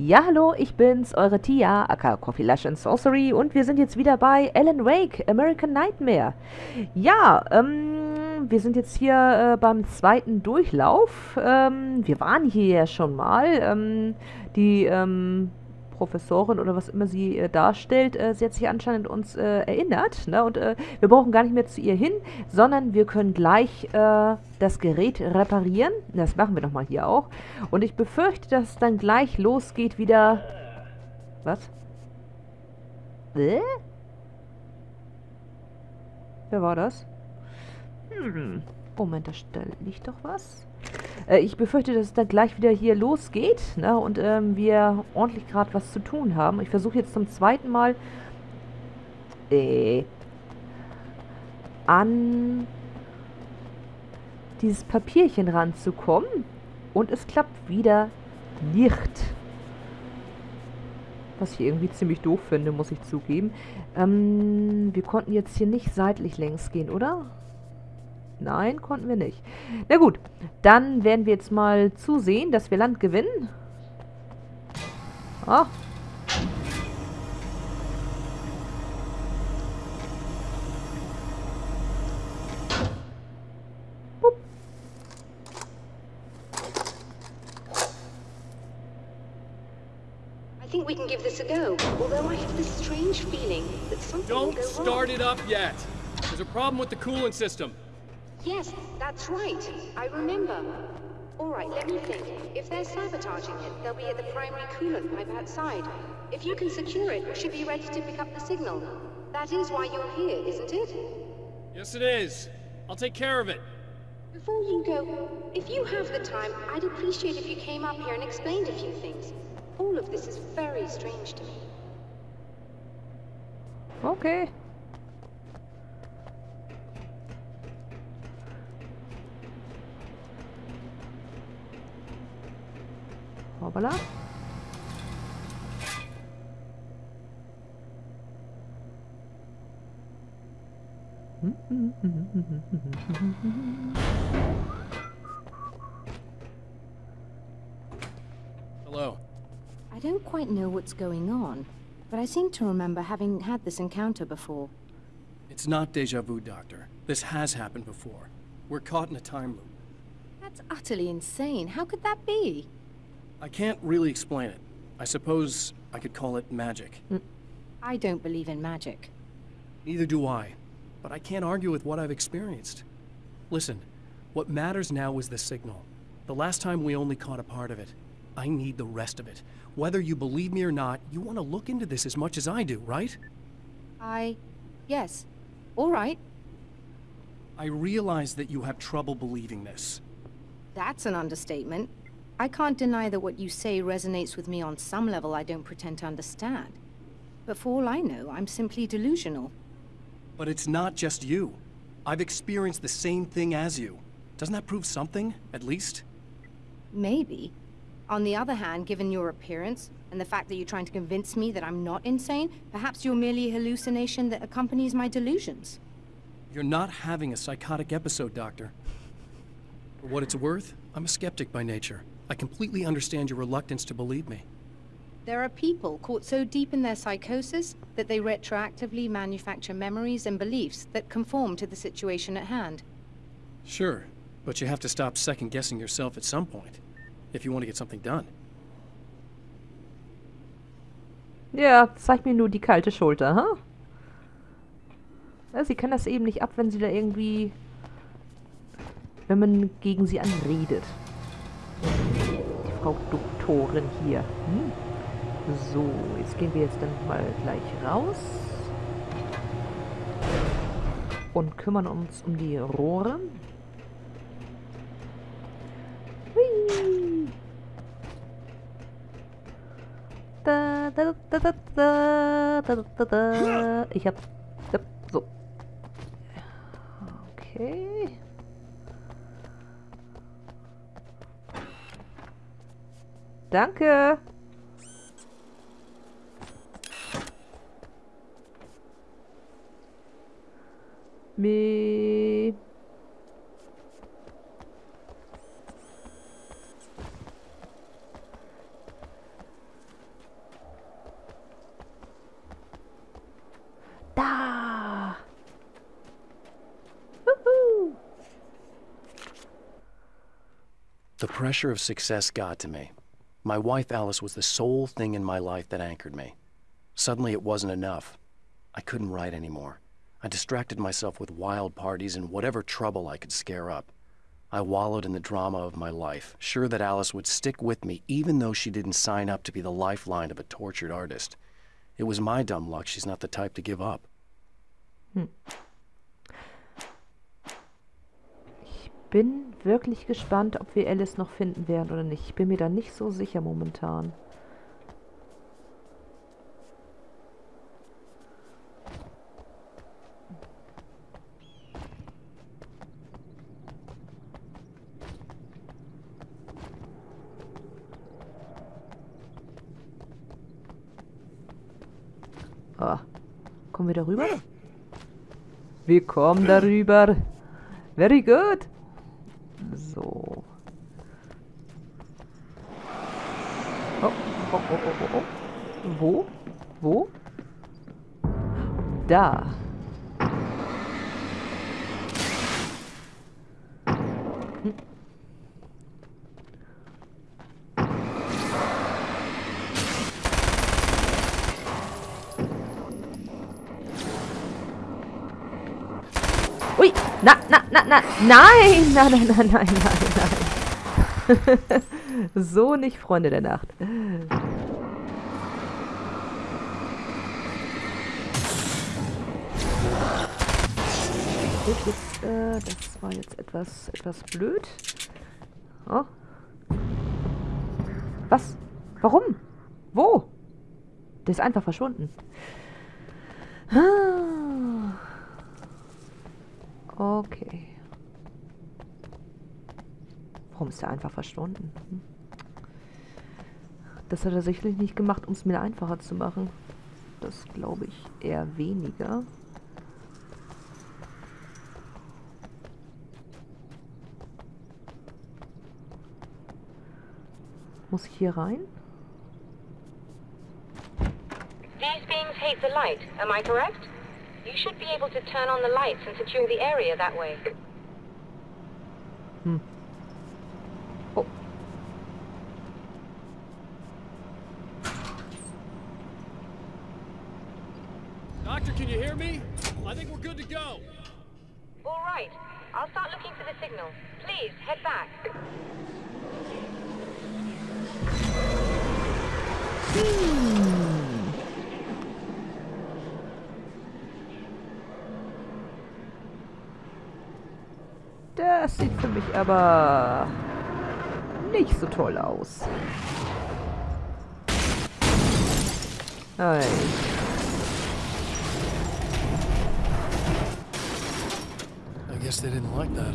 Ja, hallo, ich bin's, eure Tia, aka Coffee Lush and Sorcery und wir sind jetzt wieder bei Alan Wake, American Nightmare. Ja, ähm, wir sind jetzt hier äh, beim zweiten Durchlauf. Ähm, wir waren hier ja schon mal. Ähm, die, ähm, Professorin oder was immer sie äh, darstellt, äh, sie hat sich anscheinend uns äh, erinnert. Ne? Und äh, wir brauchen gar nicht mehr zu ihr hin, sondern wir können gleich äh, das Gerät reparieren. Das machen wir nochmal hier auch. Und ich befürchte, dass es dann gleich losgeht wieder... Was? Äh? Wer war das? Hm. Moment, da liegt doch was. Äh, ich befürchte, dass es dann gleich wieder hier losgeht ne, und ähm, wir ordentlich gerade was zu tun haben. Ich versuche jetzt zum zweiten Mal äh, an dieses Papierchen ranzukommen und es klappt wieder nicht. Was ich irgendwie ziemlich doof finde, muss ich zugeben. Ähm, wir konnten jetzt hier nicht seitlich längs gehen, oder? Nein, konnten wir nicht. Na gut, dann werden wir jetzt mal zusehen, dass wir Land gewinnen. Ah. I think we can give this a go, although I have this strange feeling that something Don't will go start wrong. it up yet. There's a problem with the coolant system. Yes, that's right. I remember. All right, let me think. If they're sabotaging it, they'll be at the primary coolant pipe outside. If you can secure it, we should be ready to pick up the signal. That is why you're here, isn't it? Yes, it is. I'll take care of it. Before you go, if you have the time, I'd appreciate if you came up here and explained a few things. All of this is very strange to me. Okay. Hoppala. Hello. I don't quite know what's going on, but I seem to remember having had this encounter before. It's not deja vu, Doctor. This has happened before. We're caught in a time loop. That's utterly insane. How could that be? I can't really explain it. I suppose I could call it magic. Mm. I don't believe in magic. Neither do I. But I can't argue with what I've experienced. Listen, what matters now is the signal. The last time we only caught a part of it. I need the rest of it. Whether you believe me or not, you want to look into this as much as I do, right? I... yes. All right. I realize that you have trouble believing this. That's an understatement. I can't deny that what you say resonates with me on some level I don't pretend to understand. But for all I know, I'm simply delusional. But it's not just you. I've experienced the same thing as you. Doesn't that prove something, at least? Maybe. On the other hand, given your appearance, and the fact that you're trying to convince me that I'm not insane, perhaps you're merely a hallucination that accompanies my delusions. You're not having a psychotic episode, Doctor. For what it's worth, I'm a skeptic by nature. I completely understand your reluctance to believe me. There are people caught so deep in their psychosis that they retroactively manufacture memories and beliefs that conform to the situation at hand. Sure, but you have to stop second-guessing yourself at some point, if you want to get something done. Ja, zeig mir nur die kalte Schulter, ha? Ja, sie kann das eben nicht ab, wenn sie da irgendwie... Wenn man gegen sie anredet. Doktorin hier. Hm? So, jetzt gehen wir jetzt dann mal gleich raus. Und kümmern uns um die Rohre. Hui. Da, da, da, da, da, da, da, da. Ich hab... So. Okay. Danke. Me. Da. The pressure of success got to me. My wife Alice was the sole thing in my life that anchored me. Suddenly it wasn't enough. I couldn't write anymore. I distracted myself with wild parties and whatever trouble I could scare up. I wallowed in the drama of my life, sure that Alice would stick with me even though she didn't sign up to be the lifeline of a tortured artist. It was my dumb luck she's not the type to give up. Hm. Ich bin wirklich gespannt, ob wir Alice noch finden werden oder nicht. Ich bin mir da nicht so sicher momentan. Oh. Kommen wir darüber? Wir kommen darüber. Very good. So. Oh, oh, oh, oh, oh, oh. Wo? Wo? Da. Hm. Ui, na, na, na, na, nein, nein, nein, nein, nein, nein, nein. so nicht, Freunde der Nacht. Gut, jetzt, äh, das war jetzt etwas, etwas blöd. Oh. Was? Warum? Wo? Der ist einfach verschwunden. Ah. Okay. Warum ist er einfach verschwunden? Hm. Das hat er sicherlich nicht gemacht, um es mir einfacher zu machen. Das glaube ich eher weniger. Muss ich hier rein? These beings hate the light, am I correct? You should be able to turn on the lights and secure the area that way. Hm. Oh. Doctor, can you hear me? I think we're good to go. All right. I'll start looking for the signal. Please, head back. Hm. Das sieht für mich aber nicht so toll aus. Ei. I guess they didn't like that.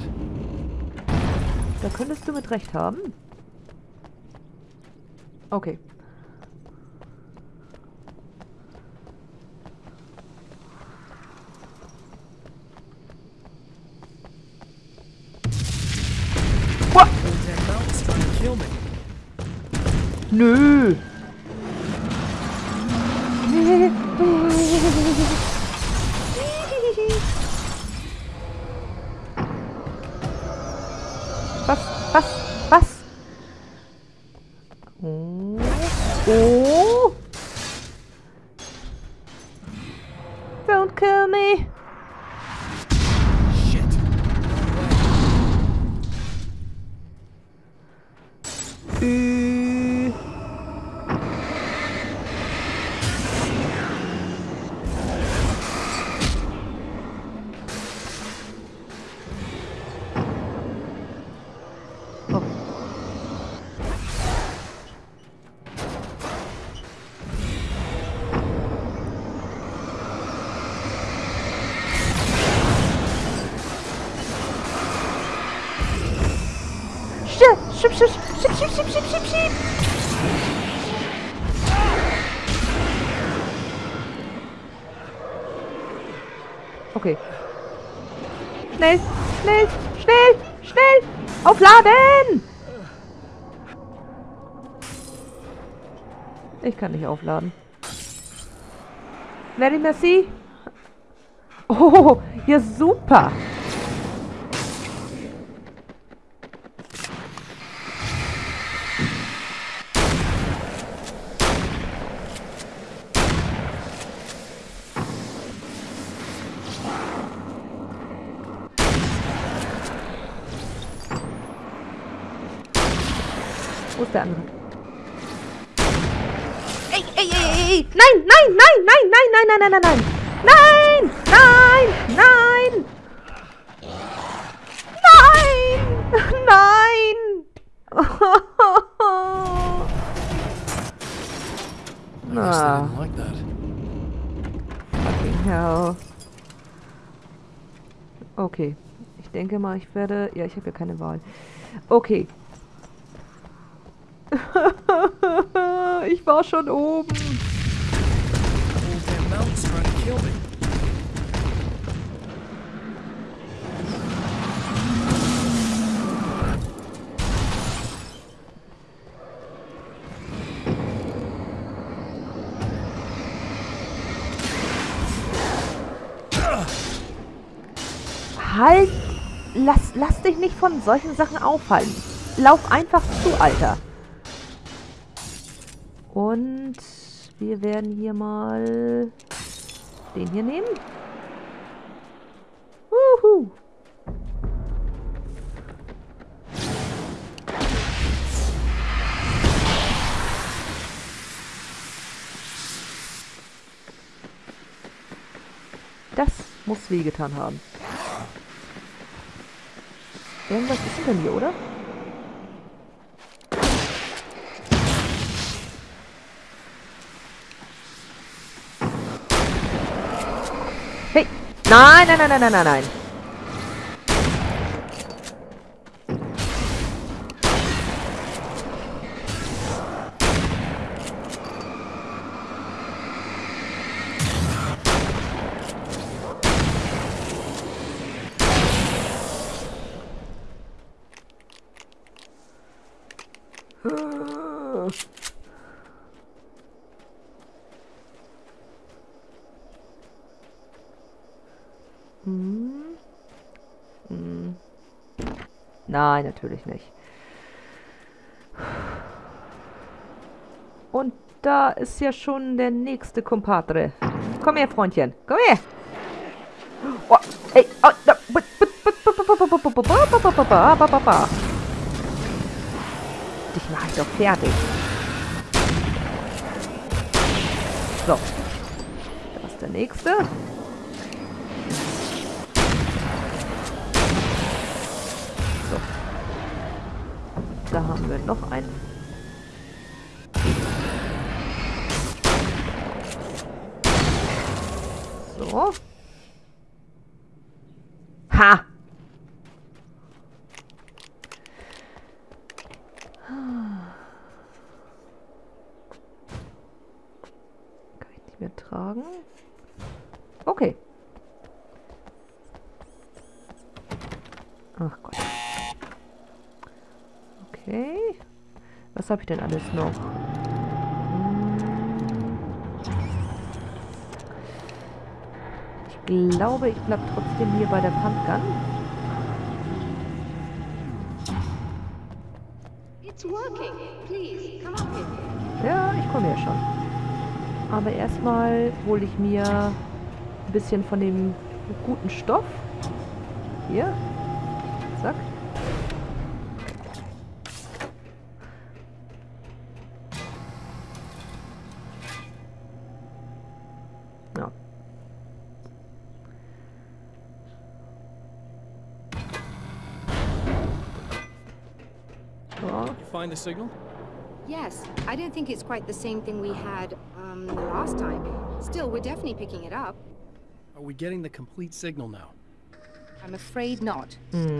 Da könntest du mit recht haben. Okay. Nö. Was? Was? Was? Oh. Oh. Don't kill me. Aufladen! Ich kann nicht aufladen. Very merci. Oh, ja super. der andere. Ey, ey, ey, ey, ey. Nein, nein, nein, nein, nein, nein, nein, nein, nein, nein. Nein, nein, guess they Ah. Fucking hell. Okay. Ich denke mal, ich werde... Ja, ich habe ja keine Wahl. Okay. ich war schon oben. Halt! Lass, lass dich nicht von solchen Sachen aufhalten. Lauf einfach zu, Alter. Und wir werden hier mal den hier nehmen. Wuhu. Das muss wehgetan haben. Irgendwas ist denn hier, oder? Nein, nein, nein, nein, nein, nein, Nein, natürlich nicht. Und da ist ja schon der nächste Kompadre. Komm her, Freundchen. Komm her. Oh, ey, oh, da, Dich mache ich doch fertig. So. Da ist der nächste. Machen wir noch ein. So. Was habe ich denn alles noch? Ich glaube, ich bleib trotzdem hier bei der Pumpgun. Ja, ich komme ja schon. Aber erstmal hole ich mir ein bisschen von dem guten Stoff. Hier. Zack. Find the signal? Yes, I don't think it's quite the same thing we had, um, the last time. Still, we're definitely picking it up. Are we getting the complete signal now? I'm afraid not.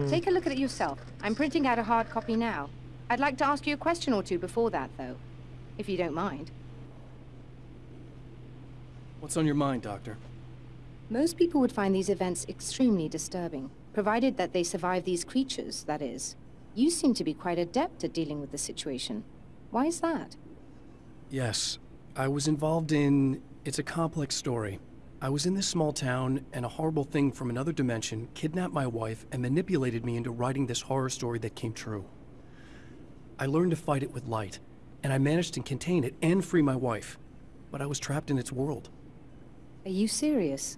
Take a look at it yourself. I'm printing out a hard copy now. I'd like to ask you a question or two before that, though. If you don't mind. What's on your mind, Doctor? Most people would find these events extremely disturbing, provided that they survive these creatures, that is. You seem to be quite adept at dealing with the situation. Why is that? Yes, I was involved in. It's a complex story. I was in this small town, and a horrible thing from another dimension kidnapped my wife and manipulated me into writing this horror story that came true. I learned to fight it with light, and I managed to contain it and free my wife. But I was trapped in its world. Are you serious?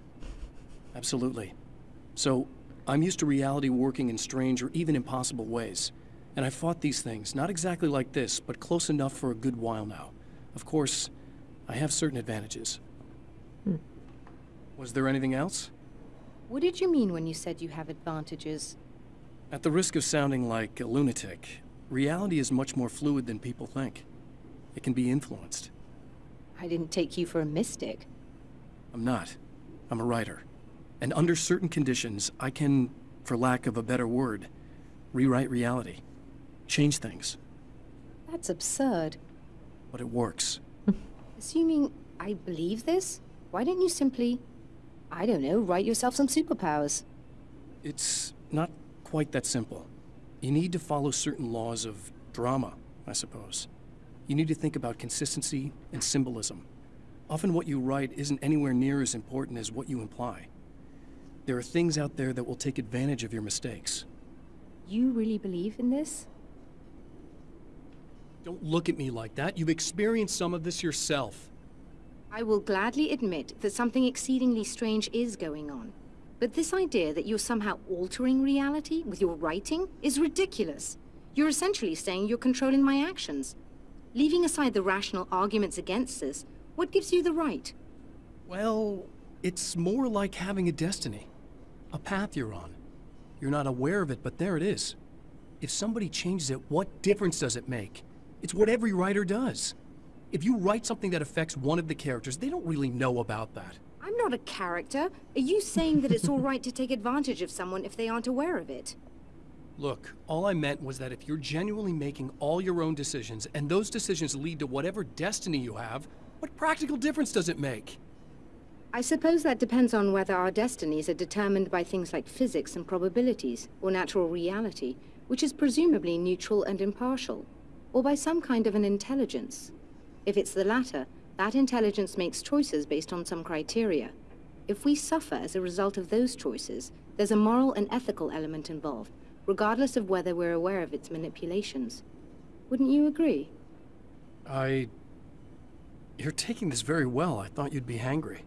Absolutely. So, I'm used to reality working in strange or even impossible ways. And I've fought these things, not exactly like this, but close enough for a good while now. Of course, I have certain advantages. Hmm. Was there anything else? What did you mean when you said you have advantages? At the risk of sounding like a lunatic, reality is much more fluid than people think. It can be influenced. I didn't take you for a mystic. I'm not. I'm a writer. And under certain conditions, I can, for lack of a better word, rewrite reality. Change things. That's absurd. But it works. Assuming I believe this, why don't you simply, I don't know, write yourself some superpowers? It's not quite that simple. You need to follow certain laws of drama, I suppose. You need to think about consistency and symbolism. Often what you write isn't anywhere near as important as what you imply. There are things out there that will take advantage of your mistakes. You really believe in this? Don't look at me like that. You've experienced some of this yourself. I will gladly admit that something exceedingly strange is going on. But this idea that you're somehow altering reality with your writing is ridiculous. You're essentially saying you're controlling my actions. Leaving aside the rational arguments against this, what gives you the right? Well, it's more like having a destiny. A path you're on. You're not aware of it, but there it is. If somebody changes it, what difference does it make? It's what every writer does. If you write something that affects one of the characters, they don't really know about that. I'm not a character. Are you saying that it's all right to take advantage of someone if they aren't aware of it? Look, all I meant was that if you're genuinely making all your own decisions, and those decisions lead to whatever destiny you have, what practical difference does it make? I suppose that depends on whether our destinies are determined by things like physics and probabilities, or natural reality, which is presumably neutral and impartial, or by some kind of an intelligence. If it's the latter, that intelligence makes choices based on some criteria. If we suffer as a result of those choices, there's a moral and ethical element involved, regardless of whether we're aware of its manipulations. Wouldn't you agree? I... You're taking this very well. I thought you'd be hangry.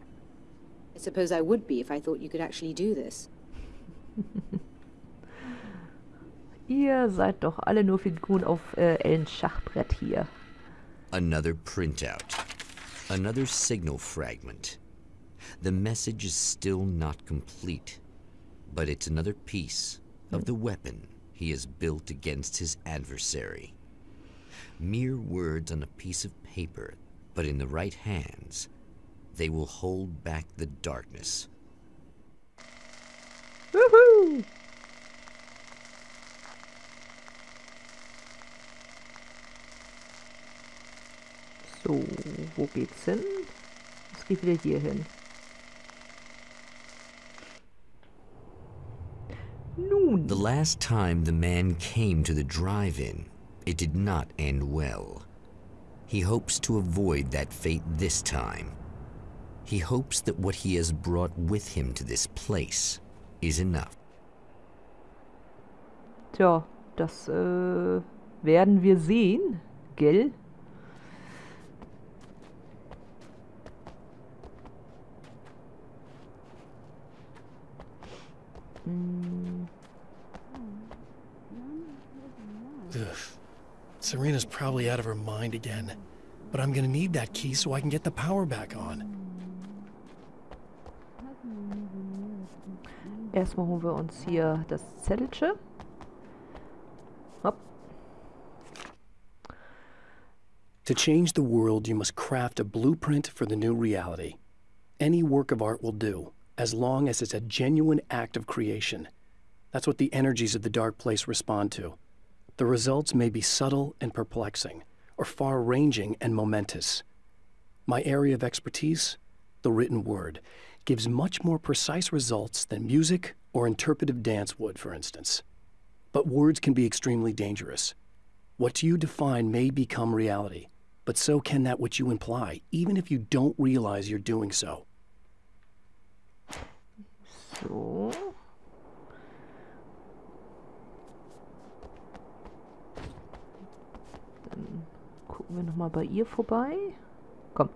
I suppose I would be if I thought you could actually do this. Ihr seid doch alle nur Figuren auf äh, Alans Schachbrett hier. Another printout. Another signal fragment. The message is still not complete, but it's another piece of the weapon he has built against his adversary. Mere words on a piece of paper, but in the right hands, they will hold back the darkness. Wuhu! So, wo geht's hin? Es geht wieder hier hin. The last time the man came to the drive-in, it did not end well. He hopes to avoid that fate this time. He hopes that what he has brought with him to this place is enough. tja, das äh, werden wir sehen, gell? Ugh. Serena's probably out of her mind again. But I'm gonna need that key so I can get the power back on. Erstmal holen wir uns hier das Zettelchen. Hopp. To change the world, you must craft a blueprint for the new reality. Any work of art will do, as long as it's a genuine act of creation. That's what the energies of the dark place respond to. The results may be subtle and perplexing, or far ranging and momentous. My area of expertise, the written word, gives much more precise results than music or interpretive dance would, for instance. But words can be extremely dangerous. What you define may become reality, but so can that which you imply, even if you don't realize you're doing so. So. Dann gucken wir nochmal bei ihr vorbei. Komm.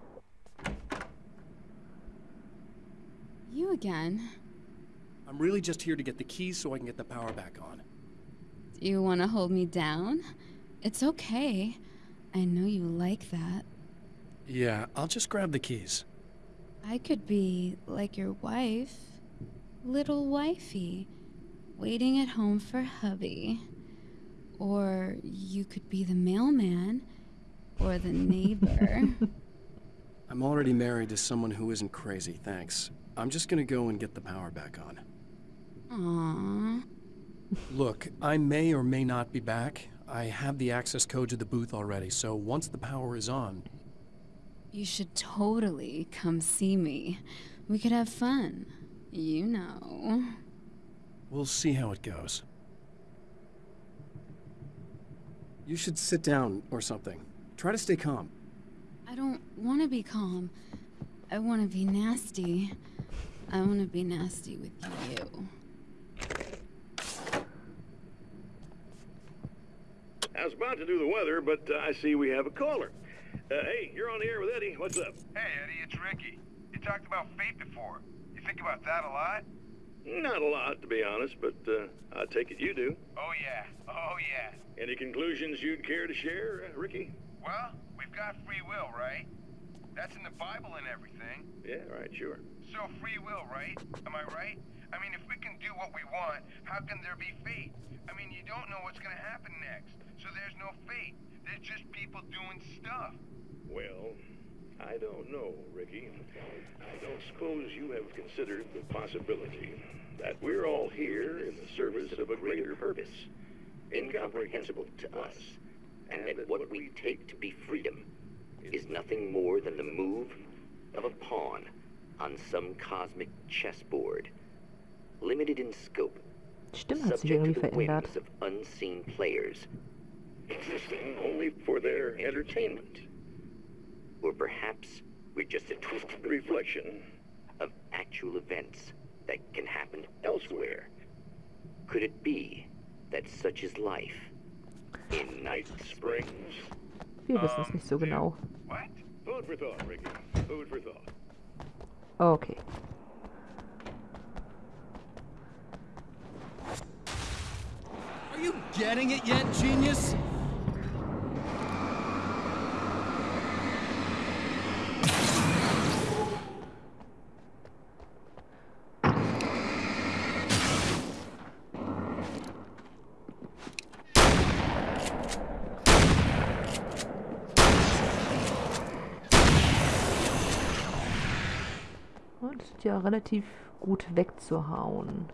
You again? I'm really just here to get the keys so I can get the power back on. Do you want to hold me down? It's okay. I know you like that. Yeah, I'll just grab the keys. I could be like your wife. Little wifey. Waiting at home for hubby. Or you could be the mailman. Or the neighbor. I'm already married to someone who isn't crazy, thanks. I'm just gonna go and get the power back on. Aww. Look, I may or may not be back. I have the access code to the booth already, so once the power is on... You should totally come see me. We could have fun. You know. We'll see how it goes. You should sit down or something. Try to stay calm. I don't want to be calm. I want to be nasty. I want to be nasty with you. I was about to do the weather, but uh, I see we have a caller. Uh, hey, you're on the air with Eddie. What's up? Hey, Eddie, it's Ricky. You talked about fate before. You think about that a lot? Not a lot, to be honest, but uh, I take it you do. Oh, yeah. Oh, yeah. Any conclusions you'd care to share, uh, Ricky? Well, we've got free will, right? That's in the Bible and everything. Yeah, right, sure. So free will, right? Am I right? I mean, if we can do what we want, how can there be fate? I mean, you don't know what's gonna happen next, so there's no fate. There's just people doing stuff. Well, I don't know, Ricky. I don't suppose you have considered the possibility that we're all here in the service of a greater purpose, incomprehensible to us, and that what we take to be freedom is nothing more than the move of a pawn on some cosmic chessboard, limited in scope, Stimme hat sich subject irgendwie to the verändert. whims of unseen players, existing only for their entertainment. or perhaps we're just a twisted Reflection of actual events that can happen elsewhere. Could it be that such is life in Night springs. Wir wissen es nicht so genau. What? Food for thought, Ricky. Food for thought. Okay. Are you getting it yet, genius? Ja relativ gut wegzuhauen.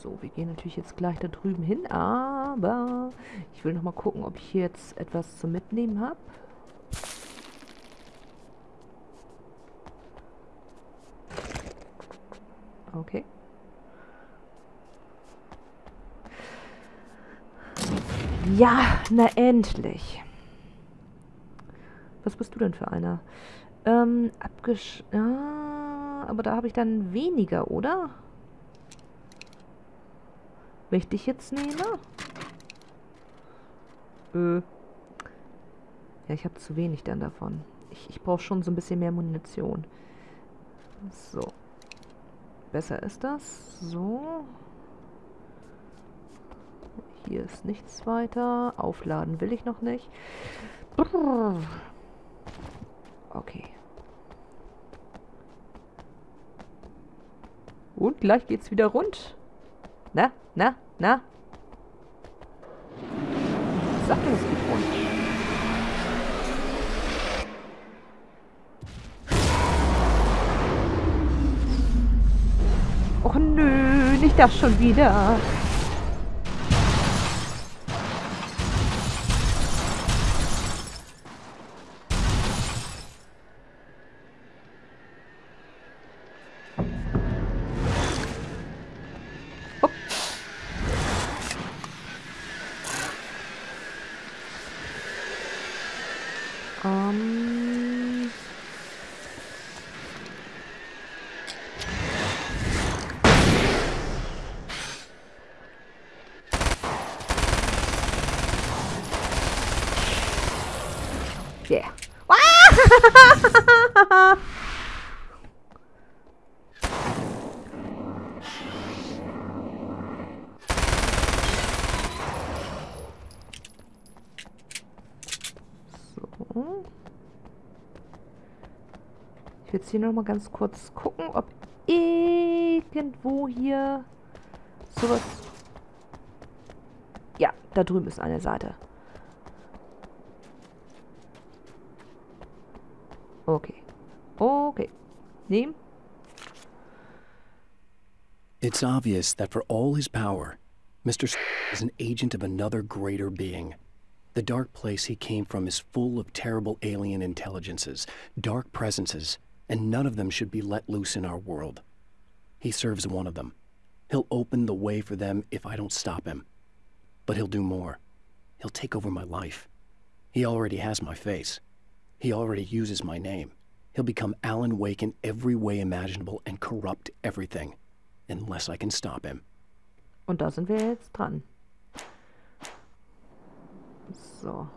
So, wir gehen natürlich jetzt gleich da drüben hin, aber ich will noch mal gucken, ob ich hier jetzt etwas zum Mitnehmen habe. Okay. Ja, na endlich. Was bist du denn für einer? Ähm, abgesch... Ja, aber da habe ich dann weniger, oder? Wenn ich dich jetzt nehme? Äh. Ja, ich habe zu wenig dann davon. Ich, ich brauche schon so ein bisschen mehr Munition. So. Besser ist das. So. Hier ist nichts weiter. Aufladen will ich noch nicht. Brrr. Okay. Und gleich geht's wieder rund. Na, na, na. Sag es geht rund. Och nö, nicht das schon wieder. 血。哇！哈哈哈 so. Ich will jetzt hier nochmal ganz kurz gucken, ob irgendwo hier sowas... Ja, da drüben ist eine Seite. Okay. Okay. Nehmen. It's obvious that for all his power, Mr. is an agent of another greater being. The dark place he came from is full of terrible alien intelligences, dark presences, and none of them should be let loose in our world. He serves one of them. He'll open the way for them if I don't stop him. But he'll do more. He'll take over my life. He already has my face. He already uses my name. He'll become Alan Wake in every way imaginable and corrupt everything. Unless I can stop him. Und da sind wir jetzt dran. So.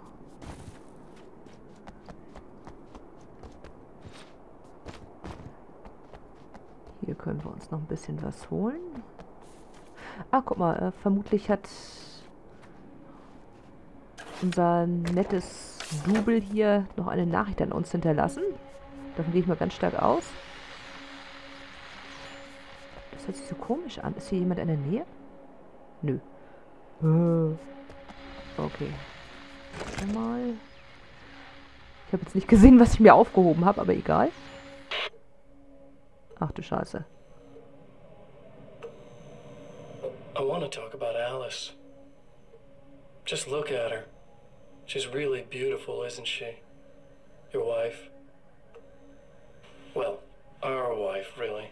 Hier können wir uns noch ein bisschen was holen. Ah, guck mal, äh, vermutlich hat unser nettes Double hier noch eine Nachricht an uns hinterlassen. Davon gehe ich mal ganz stark aus. Das hört sich so komisch an. Ist hier jemand in der Nähe? Nö. Äh. Okay. Mal. Ich habe jetzt nicht gesehen, was ich mir aufgehoben habe, aber egal. Ach du Scheiße. I want to talk about Alice. Just look at her. She's really beautiful, isn't she? Your wife. Well, our wife, really.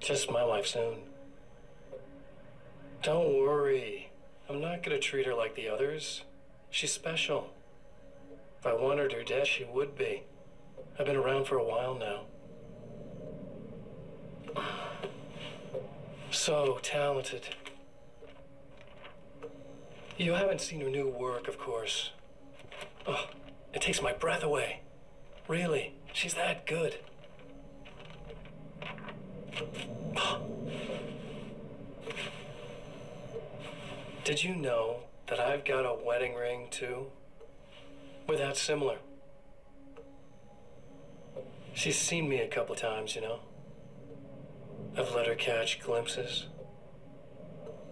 Just my wife soon. Don't worry. I'm not gonna treat her like the others. She's special. If I wanted her dead, she would be. I've been around for a while now. So talented. You haven't seen her new work, of course. Oh, it takes my breath away. Really, she's that good. Did you know that I've got a wedding ring, too? We're that similar. She's seen me a couple times, you know. I've let her catch glimpses.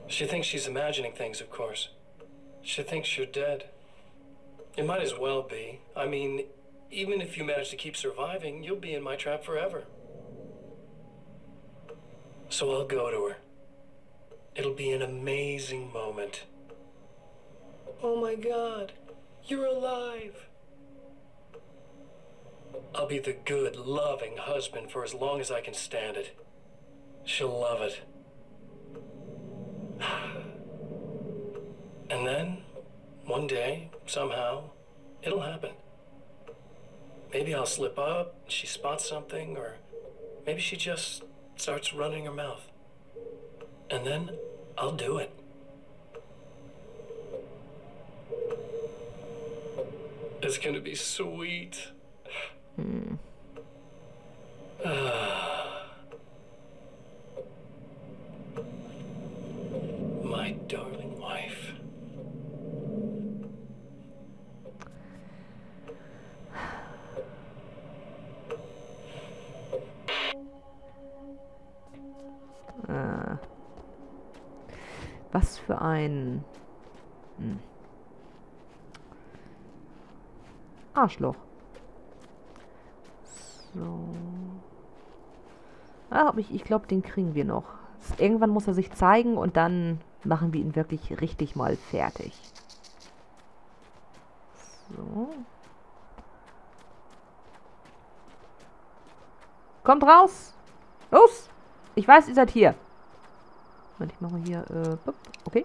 She thinks she's imagining things, of course. She thinks you're dead. It might as well be. I mean, even if you manage to keep surviving, you'll be in my trap forever. So I'll go to her. It'll be an amazing moment. Oh my god, you're alive. I'll be the good, loving husband for as long as I can stand it. She'll love it. And then, one day, somehow, it'll happen. Maybe I'll slip up, she spots something, or maybe she just starts running her mouth. And then I'll do it. It's gonna be sweet. Hm. My darling Was für ein... Hm. Arschloch. So. Ah, ich, ich glaube, den kriegen wir noch. Irgendwann muss er sich zeigen und dann machen wir ihn wirklich richtig mal fertig. So. Kommt raus! Los! Ich weiß, ihr seid hier. Moment, ich mache mal hier, äh, okay.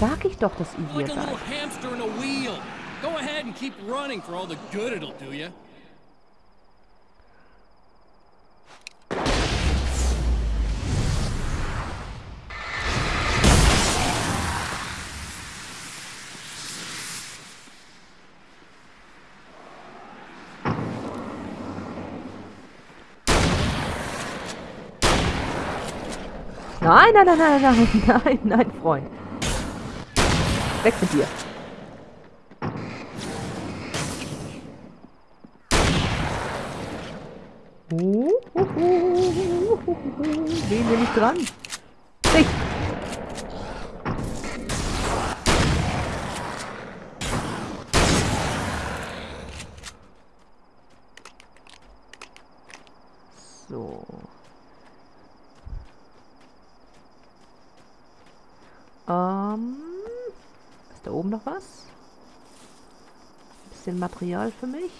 Sag ich doch, dass ihr hier seid. hamster in a wheel. Go ahead and keep running for all the good it'll do you. Nein, nein, nein, nein, nein, nein, nein, Freund. Weg mit dir. Wen nehme ich dran? Dich! So. Ähm. Ist da oben noch was? Ein bisschen Material für mich.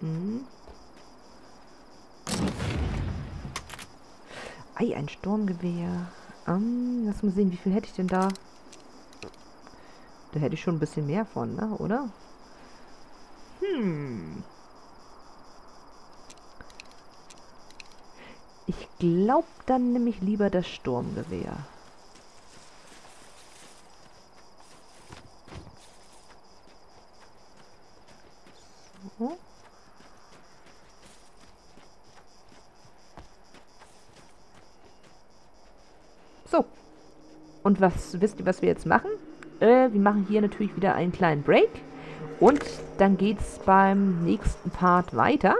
Hm. Ei, ein Sturmgewehr. Ähm, lass mal sehen, wie viel hätte ich denn da? Da hätte ich schon ein bisschen mehr von, ne? Oder? Hm. Ich glaube dann nämlich lieber das Sturmgewehr. So. So. Und was wisst ihr, was wir jetzt machen? Äh, wir machen hier natürlich wieder einen kleinen Break. Und dann geht's beim nächsten Part weiter.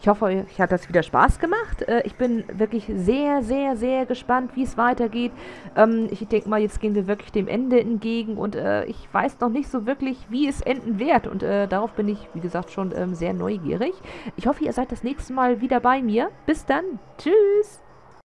Ich hoffe, euch hat das wieder Spaß gemacht. Äh, ich bin wirklich sehr, sehr, sehr gespannt, wie es weitergeht. Ähm, ich denke mal, jetzt gehen wir wirklich dem Ende entgegen und äh, ich weiß noch nicht so wirklich, wie es enden wird. Und äh, darauf bin ich, wie gesagt, schon ähm, sehr neugierig. Ich hoffe, ihr seid das nächste Mal wieder bei mir. Bis dann. Tschüss.